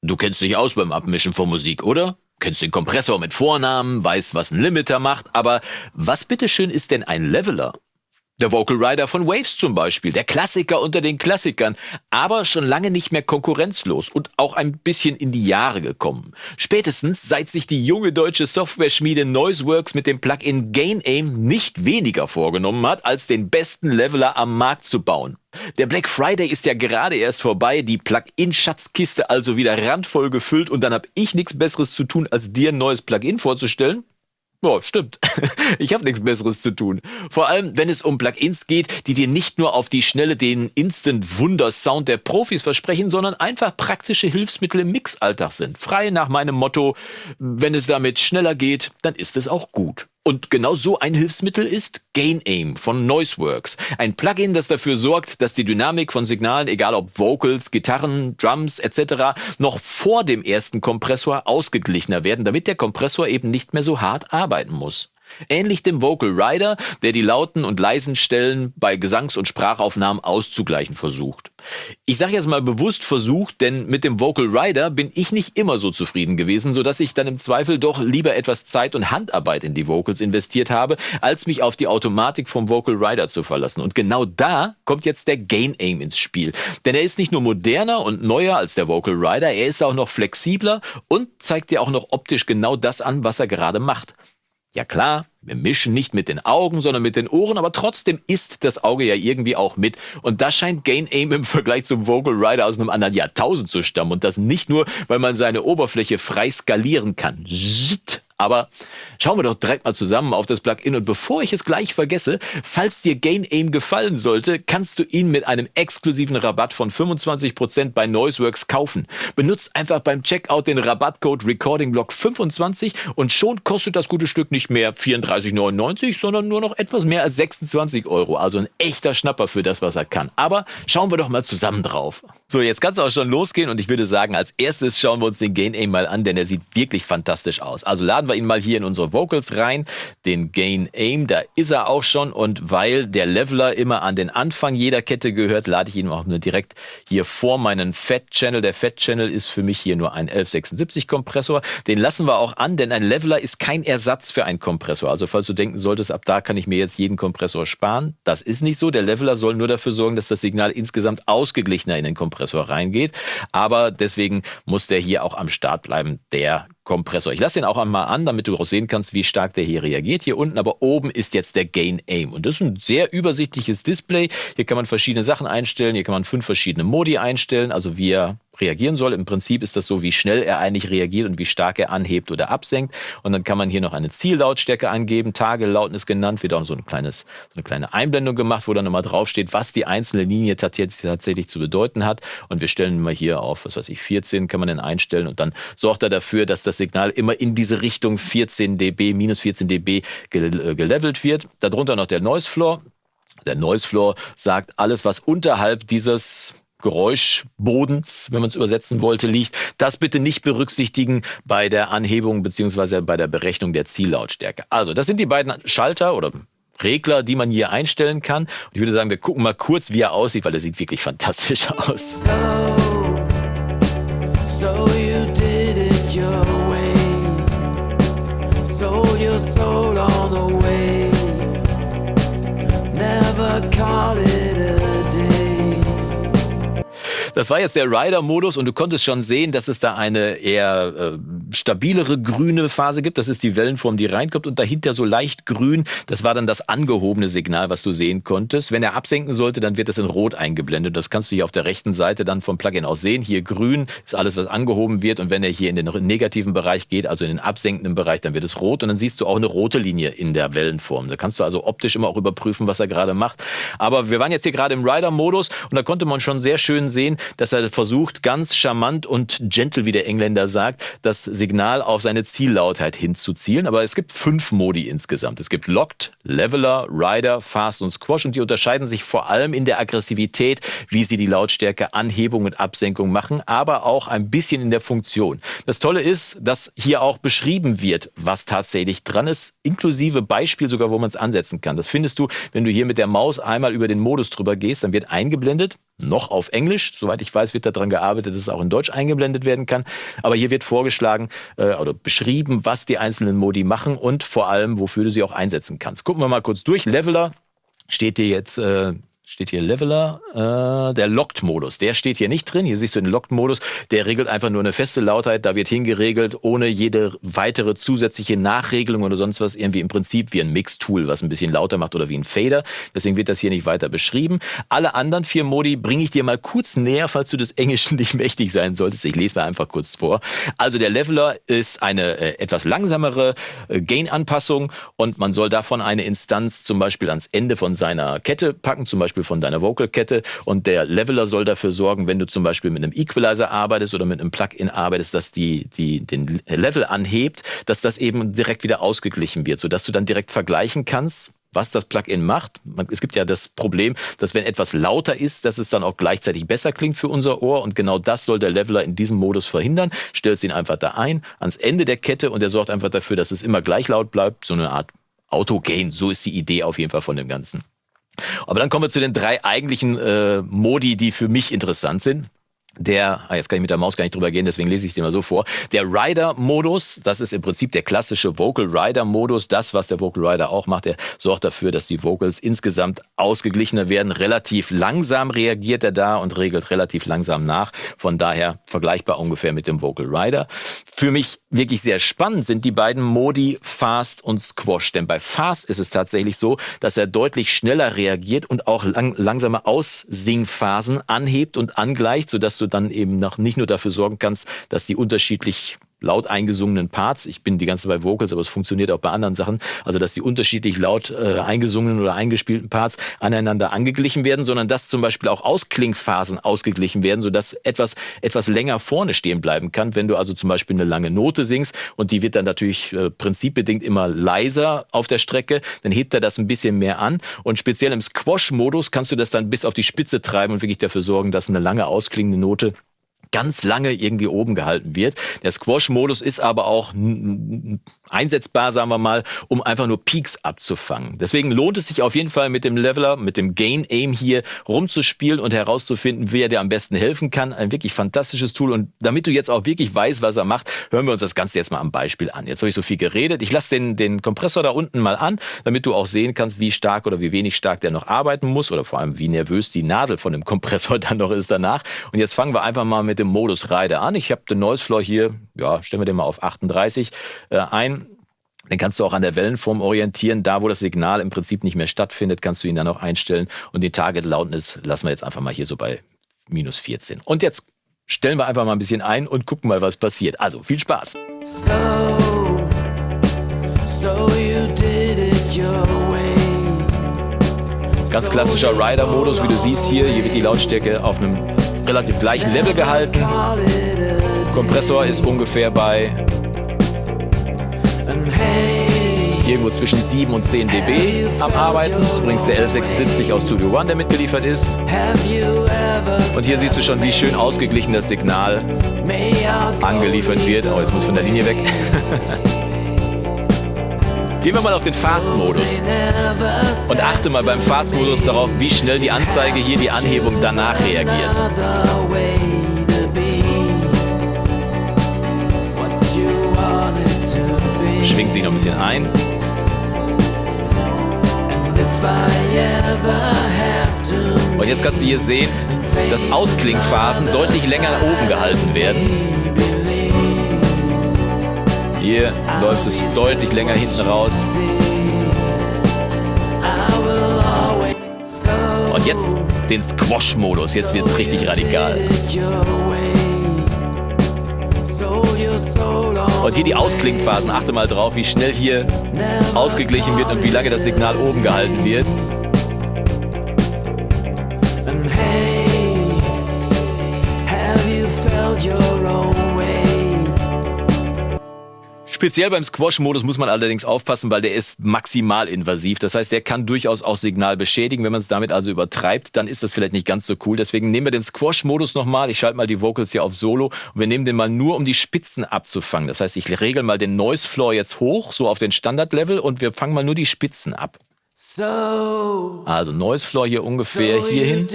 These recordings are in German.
Du kennst dich aus beim Abmischen von Musik, oder? Kennst den Kompressor mit Vornamen, weißt, was ein Limiter macht, aber was bitteschön ist denn ein Leveler? Der Vocal Rider von Waves zum Beispiel, der Klassiker unter den Klassikern, aber schon lange nicht mehr konkurrenzlos und auch ein bisschen in die Jahre gekommen. Spätestens seit sich die junge deutsche Software-Schmiede Noiseworks mit dem Plugin Gain Aim nicht weniger vorgenommen hat, als den besten Leveler am Markt zu bauen. Der Black Friday ist ja gerade erst vorbei, die Plugin-Schatzkiste also wieder randvoll gefüllt und dann hab ich nichts Besseres zu tun, als dir ein neues Plugin vorzustellen. Ja, stimmt. Ich habe nichts Besseres zu tun. Vor allem, wenn es um Plugins geht, die dir nicht nur auf die Schnelle den Instant-Wunder-Sound der Profis versprechen, sondern einfach praktische Hilfsmittel im Mixalltag sind. Frei nach meinem Motto, wenn es damit schneller geht, dann ist es auch gut. Und genau so ein Hilfsmittel ist Gain Aim von Noiseworks. Ein Plugin, das dafür sorgt, dass die Dynamik von Signalen, egal ob Vocals, Gitarren, Drums etc., noch vor dem ersten Kompressor ausgeglichener werden, damit der Kompressor eben nicht mehr so hart arbeiten muss. Ähnlich dem Vocal Rider, der die lauten und leisen Stellen bei Gesangs- und Sprachaufnahmen auszugleichen versucht. Ich sage jetzt mal bewusst versucht, denn mit dem Vocal Rider bin ich nicht immer so zufrieden gewesen, so dass ich dann im Zweifel doch lieber etwas Zeit und Handarbeit in die Vocals investiert habe, als mich auf die Automatik vom Vocal Rider zu verlassen. Und genau da kommt jetzt der Gain Aim ins Spiel. Denn er ist nicht nur moderner und neuer als der Vocal Rider, er ist auch noch flexibler und zeigt dir auch noch optisch genau das an, was er gerade macht. Ja klar, wir mischen nicht mit den Augen, sondern mit den Ohren, aber trotzdem ist das Auge ja irgendwie auch mit. Und das scheint Gain Aim im Vergleich zum Vocal Rider aus einem anderen Jahrtausend zu stammen. Und das nicht nur, weil man seine Oberfläche frei skalieren kann. Aber schauen wir doch direkt mal zusammen auf das Plugin. Und bevor ich es gleich vergesse, falls dir Gain Aim gefallen sollte, kannst du ihn mit einem exklusiven Rabatt von 25% bei Noiseworks kaufen. Benutzt einfach beim Checkout den Rabattcode RecordingBlock25 und schon kostet das gute Stück nicht mehr 34,99, sondern nur noch etwas mehr als 26 Euro. Also ein echter Schnapper für das, was er kann. Aber schauen wir doch mal zusammen drauf. So, jetzt kann es auch schon losgehen und ich würde sagen, als erstes schauen wir uns den Gain Aim mal an, denn er sieht wirklich fantastisch aus. Also laden wir ihn mal hier in unsere Vocals rein, den Gain Aim, da ist er auch schon und weil der Leveler immer an den Anfang jeder Kette gehört, lade ich ihn auch nur direkt hier vor meinen Fat Channel. Der Fat Channel ist für mich hier nur ein 1176 Kompressor. Den lassen wir auch an, denn ein Leveler ist kein Ersatz für einen Kompressor. Also falls du denken solltest, ab da kann ich mir jetzt jeden Kompressor sparen, das ist nicht so. Der Leveler soll nur dafür sorgen, dass das Signal insgesamt ausgeglichener in den Kompressor reingeht. Aber deswegen muss der hier auch am Start bleiben, der Kompressor. Ich lasse den auch einmal an, damit du auch sehen kannst, wie stark der hier reagiert. Hier unten aber oben ist jetzt der Gain Aim. Und das ist ein sehr übersichtliches Display. Hier kann man verschiedene Sachen einstellen. Hier kann man fünf verschiedene Modi einstellen. Also wie er reagieren soll. Im Prinzip ist das so, wie schnell er eigentlich reagiert und wie stark er anhebt oder absenkt. Und dann kann man hier noch eine Ziellautstärke angeben, Tagelautnis genannt, wird auch so, ein kleines, so eine kleine Einblendung gemacht, wo dann nochmal draufsteht, was die einzelne Linie tatsächlich zu bedeuten hat. Und wir stellen mal hier auf, was weiß ich, 14 kann man dann einstellen und dann sorgt er dafür, dass das Signal immer in diese Richtung 14 dB, minus 14 dB äh, gelevelt wird. Darunter noch der Noise Floor. Der Noise Floor sagt, alles, was unterhalb dieses Geräuschbodens, wenn man es übersetzen wollte, liegt. Das bitte nicht berücksichtigen bei der Anhebung beziehungsweise bei der Berechnung der Ziellautstärke. Also, das sind die beiden Schalter oder Regler, die man hier einstellen kann. Und ich würde sagen, wir gucken mal kurz, wie er aussieht, weil er sieht wirklich fantastisch aus. So, so das war jetzt der Rider-Modus und du konntest schon sehen, dass es da eine eher äh, stabilere grüne Phase gibt. Das ist die Wellenform, die reinkommt und dahinter so leicht grün. Das war dann das angehobene Signal, was du sehen konntest. Wenn er absenken sollte, dann wird es in rot eingeblendet. Das kannst du hier auf der rechten Seite dann vom Plugin aus sehen. Hier grün ist alles, was angehoben wird und wenn er hier in den negativen Bereich geht, also in den absenkenden Bereich, dann wird es rot und dann siehst du auch eine rote Linie in der Wellenform. Da kannst du also optisch immer auch überprüfen, was er gerade macht. Aber wir waren jetzt hier gerade im Rider-Modus und da konnte man schon sehr schön sehen, dass er versucht, ganz charmant und gentle, wie der Engländer sagt, das Signal auf seine Ziellautheit hinzuzielen. Aber es gibt fünf Modi insgesamt. Es gibt Locked, Leveler, Rider, Fast und Squash und die unterscheiden sich vor allem in der Aggressivität, wie sie die Lautstärke Anhebung und Absenkung machen, aber auch ein bisschen in der Funktion. Das Tolle ist, dass hier auch beschrieben wird, was tatsächlich dran ist, inklusive Beispiel sogar, wo man es ansetzen kann. Das findest du, wenn du hier mit der Maus einmal über den Modus drüber gehst, dann wird eingeblendet, noch auf Englisch. Soweit ich weiß, wird daran gearbeitet, dass es auch in Deutsch eingeblendet werden kann. Aber hier wird vorgeschlagen äh, oder beschrieben, was die einzelnen Modi machen und vor allem, wofür du sie auch einsetzen kannst. Gucken wir mal kurz durch. Leveler steht dir jetzt äh, steht hier Leveler, äh, der Locked-Modus, der steht hier nicht drin. Hier siehst du den Locked-Modus, der regelt einfach nur eine feste Lautheit, da wird hingeregelt, ohne jede weitere zusätzliche Nachregelung oder sonst was, irgendwie im Prinzip wie ein Mix-Tool, was ein bisschen lauter macht oder wie ein Fader. Deswegen wird das hier nicht weiter beschrieben. Alle anderen vier Modi bringe ich dir mal kurz näher, falls du des Englischen nicht mächtig sein solltest. Ich lese mal einfach kurz vor. Also der Leveler ist eine äh, etwas langsamere äh, Gain-Anpassung und man soll davon eine Instanz zum Beispiel ans Ende von seiner Kette packen, zum Beispiel Beispiel von deiner Vocalkette und der Leveler soll dafür sorgen, wenn du zum Beispiel mit einem Equalizer arbeitest oder mit einem Plugin arbeitest, dass die, die den Level anhebt, dass das eben direkt wieder ausgeglichen wird, sodass du dann direkt vergleichen kannst, was das Plugin macht. Es gibt ja das Problem, dass wenn etwas lauter ist, dass es dann auch gleichzeitig besser klingt für unser Ohr und genau das soll der Leveler in diesem Modus verhindern. Stellst ihn einfach da ein, ans Ende der Kette und er sorgt einfach dafür, dass es immer gleich laut bleibt. So eine Art Autogain, so ist die Idee auf jeden Fall von dem Ganzen. Aber dann kommen wir zu den drei eigentlichen äh, Modi, die für mich interessant sind der, ah, jetzt kann ich mit der Maus gar nicht drüber gehen, deswegen lese ich dir mal so vor. Der Rider-Modus, das ist im Prinzip der klassische Vocal Rider-Modus. Das, was der Vocal Rider auch macht, der sorgt dafür, dass die Vocals insgesamt ausgeglichener werden. Relativ langsam reagiert er da und regelt relativ langsam nach. Von daher vergleichbar ungefähr mit dem Vocal Rider. Für mich wirklich sehr spannend sind die beiden Modi Fast und Squash. Denn bei Fast ist es tatsächlich so, dass er deutlich schneller reagiert und auch lang, langsame Aussingphasen anhebt und angleicht, sodass du dann eben noch nicht nur dafür sorgen kannst, dass die unterschiedlich laut eingesungenen Parts, ich bin die ganze Zeit bei Vocals, aber es funktioniert auch bei anderen Sachen, also dass die unterschiedlich laut äh, eingesungenen oder eingespielten Parts aneinander angeglichen werden, sondern dass zum Beispiel auch Ausklingphasen ausgeglichen werden, sodass etwas etwas länger vorne stehen bleiben kann. Wenn du also zum Beispiel eine lange Note singst und die wird dann natürlich äh, prinzipbedingt immer leiser auf der Strecke, dann hebt er das ein bisschen mehr an. Und speziell im Squash-Modus kannst du das dann bis auf die Spitze treiben und wirklich dafür sorgen, dass eine lange ausklingende Note ganz lange irgendwie oben gehalten wird. Der Squash-Modus ist aber auch einsetzbar, sagen wir mal, um einfach nur Peaks abzufangen. Deswegen lohnt es sich auf jeden Fall mit dem Leveler, mit dem Gain Aim hier rumzuspielen und herauszufinden, wer dir am besten helfen kann. Ein wirklich fantastisches Tool. Und damit du jetzt auch wirklich weißt, was er macht, hören wir uns das Ganze jetzt mal am Beispiel an. Jetzt habe ich so viel geredet. Ich lasse den, den Kompressor da unten mal an, damit du auch sehen kannst, wie stark oder wie wenig stark der noch arbeiten muss oder vor allem, wie nervös die Nadel von dem Kompressor dann noch ist danach. Und jetzt fangen wir einfach mal mit dem Modus Reide an. Ich habe den Noise Floor hier, ja, stellen wir den mal auf 38 äh, ein. Den kannst du auch an der Wellenform orientieren. Da, wo das Signal im Prinzip nicht mehr stattfindet, kannst du ihn dann auch einstellen. Und die Target Loudness lassen wir jetzt einfach mal hier so bei minus 14. Und jetzt stellen wir einfach mal ein bisschen ein und gucken mal, was passiert. Also viel Spaß. So, so Ganz klassischer Rider-Modus, wie du siehst hier. Hier wird die Lautstärke auf einem relativ gleichen Level gehalten. Kompressor ist ungefähr bei irgendwo zwischen 7 und 10 dB am Arbeiten. Das ist übrigens der 11670 aus Studio One, der mitgeliefert ist. Und hier siehst du schon, wie schön ausgeglichen das Signal angeliefert wird. Oh, jetzt muss von der Linie weg. Gehen wir mal auf den Fast-Modus und achte mal beim Fast-Modus darauf, wie schnell die Anzeige hier die Anhebung danach reagiert. Schwingt sich noch ein bisschen ein. Und jetzt kannst du hier sehen, dass Ausklingphasen deutlich länger oben gehalten werden. Hier läuft es deutlich länger hinten raus. Und jetzt den Squash-Modus. Jetzt wird es richtig radikal. Und hier die Ausklingphasen. Achte mal drauf, wie schnell hier ausgeglichen wird und wie lange das Signal oben gehalten wird. Speziell beim Squash-Modus muss man allerdings aufpassen, weil der ist maximal invasiv. Das heißt, der kann durchaus auch Signal beschädigen. Wenn man es damit also übertreibt, dann ist das vielleicht nicht ganz so cool. Deswegen nehmen wir den Squash-Modus nochmal. Ich schalte mal die Vocals hier auf Solo und wir nehmen den mal nur, um die Spitzen abzufangen. Das heißt, ich regel mal den Noise Floor jetzt hoch, so auf den Standard-Level und wir fangen mal nur die Spitzen ab. Also Noise Floor hier ungefähr hierhin.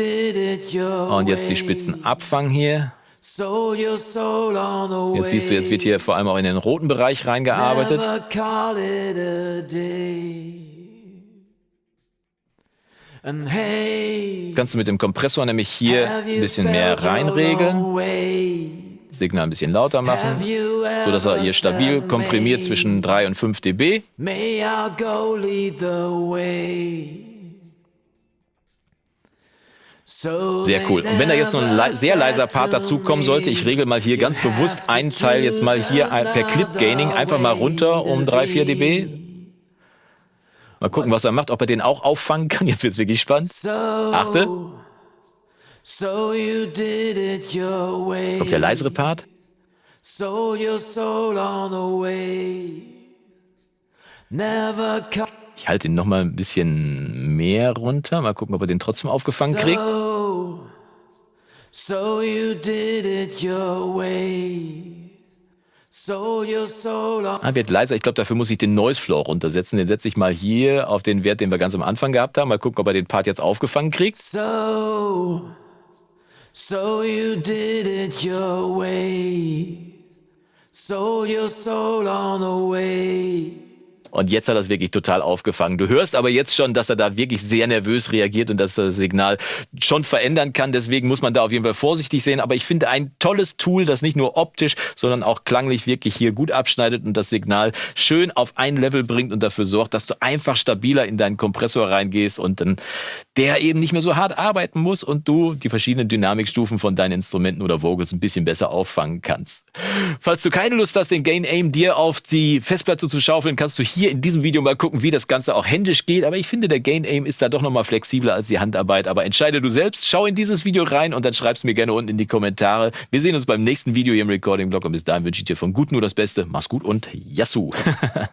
Und jetzt die Spitzen Abfang hier. Jetzt siehst du, jetzt wird hier vor allem auch in den roten Bereich reingearbeitet. Kannst du mit dem Kompressor nämlich hier ein bisschen mehr reinregeln. Signal ein bisschen lauter machen, so dass er hier stabil komprimiert zwischen 3 und 5 dB. Sehr cool. Und wenn da jetzt noch ein le sehr leiser Part dazukommen sollte, ich regel mal hier ganz bewusst einen Teil jetzt mal hier per Clip Gaining einfach mal runter um 3, 4 dB. Mal gucken, was er macht, ob er den auch auffangen kann. Jetzt wird es wirklich spannend. Achte. Kommt der leisere Part? Ich halte ihn noch mal ein bisschen mehr runter. Mal gucken, ob er den trotzdem aufgefangen kriegt. So you did it your way. Ah, wird leiser. Ich glaube, dafür muss ich den Noise Floor runtersetzen. Den setze ich mal hier auf den Wert, den wir ganz am Anfang gehabt haben. Mal gucken, ob er den Part jetzt aufgefangen kriegt. So, so you did it your way. Sold your soul on the way. Und jetzt hat er es wirklich total aufgefangen. Du hörst aber jetzt schon, dass er da wirklich sehr nervös reagiert und dass das Signal schon verändern kann. Deswegen muss man da auf jeden Fall vorsichtig sehen. Aber ich finde ein tolles Tool, das nicht nur optisch, sondern auch klanglich wirklich hier gut abschneidet und das Signal schön auf ein Level bringt und dafür sorgt, dass du einfach stabiler in deinen Kompressor reingehst und dann der eben nicht mehr so hart arbeiten muss und du die verschiedenen Dynamikstufen von deinen Instrumenten oder Vocals ein bisschen besser auffangen kannst. Falls du keine Lust hast, den Gain Aim dir auf die Festplatte zu schaufeln, kannst du hier in diesem Video mal gucken, wie das Ganze auch händisch geht. Aber ich finde, der Gain Aim ist da doch nochmal flexibler als die Handarbeit. Aber entscheide du selbst. Schau in dieses Video rein und dann schreib's mir gerne unten in die Kommentare. Wir sehen uns beim nächsten Video hier im Recording Blog und bis dahin wünsche ich dir von gut nur das Beste. Mach's gut und Yassou!